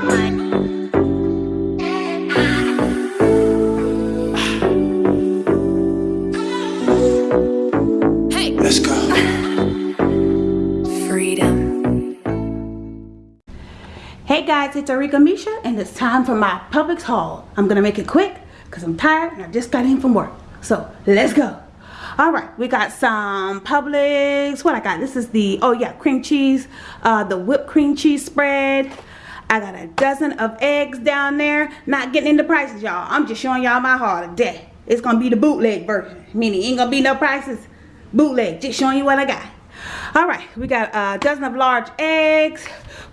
Hey let's go. Freedom. Hey guys, it's Arika Misha and it's time for my Publix haul. I'm gonna make it quick because I'm tired and I just got in from work. So let's go. Alright, we got some Publix. What I got? This is the, oh yeah, cream cheese, uh, the whipped cream cheese spread. I got a dozen of eggs down there. Not getting into prices, y'all. I'm just showing y'all my haul today. It's gonna be the bootleg version. Meaning ain't gonna be no prices. Bootleg. Just showing you what I got. Alright, we got a dozen of large eggs.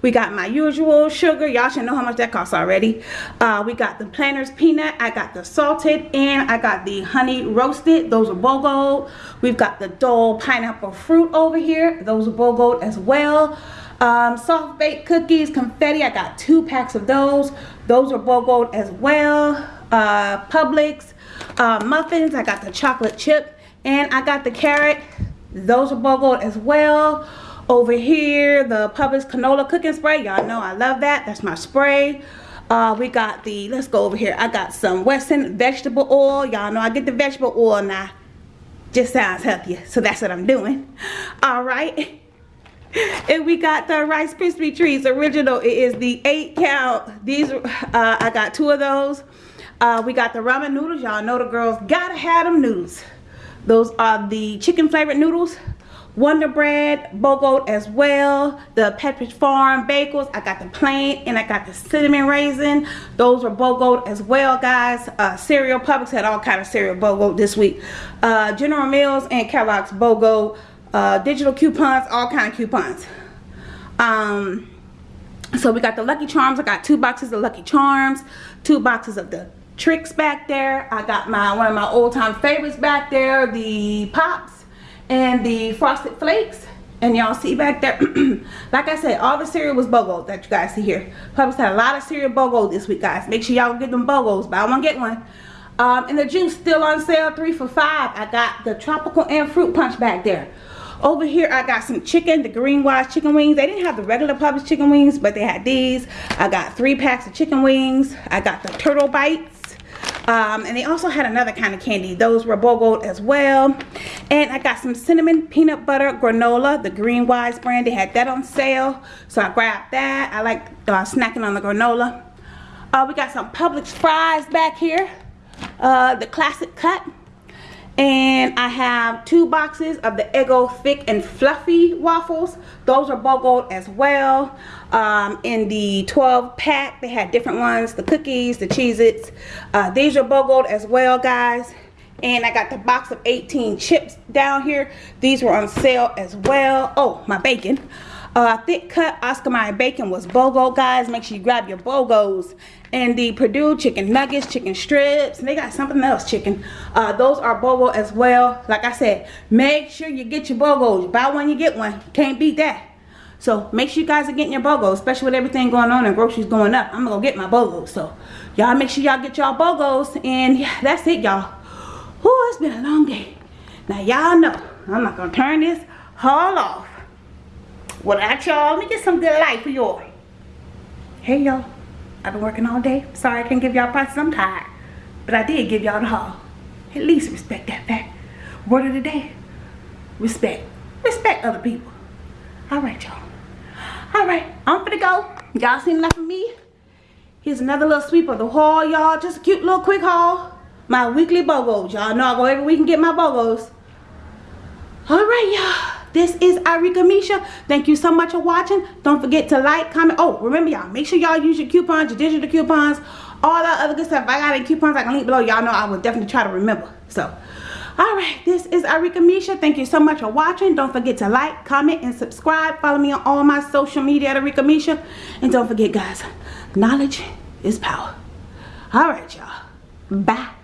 We got my usual sugar. Y'all should know how much that costs already. Uh, we got the Planters peanut. I got the salted and I got the honey roasted. Those are BOGO. We've got the Dole pineapple fruit over here. Those are BOGO as well. Um, soft baked cookies, confetti. I got two packs of those. Those are BOGO as well. Uh, Publix. Uh, muffins. I got the chocolate chip and I got the carrot. Those are BOGO as well over here the Publix canola cooking spray y'all know I love that that's my spray uh, we got the let's go over here I got some Wesson vegetable oil y'all know I get the vegetable oil now just sounds healthier so that's what I'm doing all right and we got the Rice Krispie Treats original it is the eight count these uh, I got two of those uh, we got the ramen noodles y'all know the girls gotta have them noodles those are the chicken flavored noodles Wonder Bread, BOGO as well. The Pepperidge Farm bagels. I got the plain and I got the cinnamon raisin. Those are BOGO as well, guys. Uh, cereal. Publix had all kind of cereal BOGO this week. Uh, General Mills and Kellogg's BOGO. Uh, digital coupons, all kind of coupons. Um, so we got the Lucky Charms. I got two boxes of Lucky Charms. Two boxes of the Trix back there. I got my one of my old time favorites back there. The Pops and the frosted flakes and y'all see back there like i said all the cereal was bogo that you guys see here Publix had a lot of cereal bogo this week guys make sure y'all get them bogos But I buy one get one um, and the juice still on sale three for five i got the tropical and fruit punch back there over here i got some chicken the green wise chicken wings they didn't have the regular Publix chicken wings but they had these i got three packs of chicken wings i got the turtle bites um, and they also had another kind of candy. Those were BOGO as well. And I got some cinnamon peanut butter granola, the Green Wise brand. They had that on sale. So I grabbed that. I like uh, snacking on the granola. Uh, we got some Publix fries back here. Uh, the classic cut and I have two boxes of the Eggo thick and fluffy waffles. Those are BOGO as well. Um, in the 12 pack they had different ones the cookies the Cheez-Its. Uh, these are BOGO as well guys. And I got the box of 18 chips down here. These were on sale as well. Oh my bacon uh, thick cut Oscar Mayer bacon was BOGO, guys. Make sure you grab your BOGOs. And the Perdue chicken nuggets, chicken strips, and they got something else chicken. Uh, those are BOGO as well. Like I said, make sure you get your BOGOs. Buy one, you get one. Can't beat that. So make sure you guys are getting your BOGOs, especially with everything going on and groceries going up. I'm gonna go get my BOGOs. So y'all make sure y'all get y'all BOGOs. And yeah, that's it, y'all. Whoo, it's been a long day. Now y'all know I'm not gonna turn this haul off well, at y'all, let me get some good light for y'all. Hey, y'all. I've been working all day. Sorry I can't give y'all prices. I'm tired. But I did give y'all the haul. At least respect that fact. Word of the day. Respect. Respect other people. All right, y'all. All right. I'm gonna go. Y'all seen enough of me? Here's another little sweep of the haul, y'all. Just a cute little quick haul. My weekly BOGOs. Y'all know I go every week and get my BOGOs. All right, y'all this is Arika Misha. Thank you so much for watching. Don't forget to like, comment. Oh, remember y'all, make sure y'all use your coupons, your digital coupons, all that other good stuff. If I got any coupons, I can link below. Y'all know I will definitely try to remember. So, all right, this is Arika Misha. Thank you so much for watching. Don't forget to like, comment, and subscribe. Follow me on all my social media at Arika Misha. And don't forget, guys, knowledge is power. All right, y'all. Bye.